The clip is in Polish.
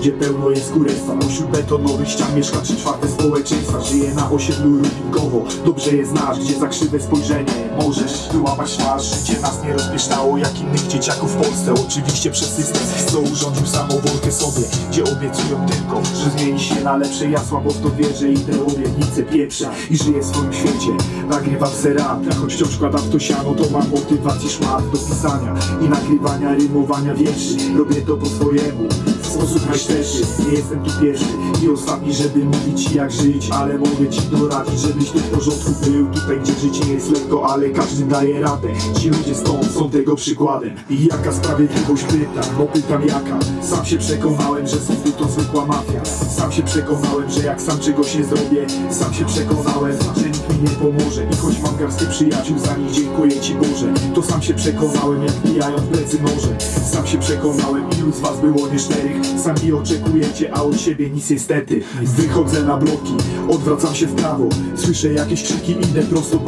gdzie pełno jest kurestwa. Pośród betonowych ścian mieszka trzy czwarte społeczeństwa. Żyje na osiedlu Rubinkowo, dobrze je znasz Gdzie za krzywe spojrzenie możesz wyłapać twarz. Życie nas nie rozpieszczało jak innych dzieciaków w Polsce. Oczywiście przez system, co urządził samowolkę sobie Gdzie obiecują tylko, że zmieni się na lepsze Ja słabo w to wierzę i te obietnice pieprzę I żyję w swoim świecie, nagrywam se rap Choć wciąż wkładam w to siano, to mam motywację szmat do pisania I nagrywania, rymowania wierszy. Robię to po w sposób najszczerszy Nie jestem tu pierwszy. I ostatni, żeby mówić ci jak żyć Ale mogę ci doradzić, żebyś tu w porządku był. Tutaj gdzie życie nie jest lekko, ale każdy daje radę. Ci ludzie stąd są tego przykładem. I jaka sprawiedliwość pytam, bo pytam jaka? Sam się przekonałem, że sądy to zwykła mafia. Sam się przekonałem, że jak sam czegoś nie zrobię Sam się przekonałem, że nikt nie pomoże. I choć mam garstkę przyjaciół, za nich dziękuję ci Boże. To sam się przekonałem, jak bijają w plecy noże Sam się przekonałem, ilu z was było nieszczerych Sami oczekujecie, a od siebie nic niestety. Wychodzę na bloki, odwracam się w prawo. Słyszę jakieś krzyki, idę prosto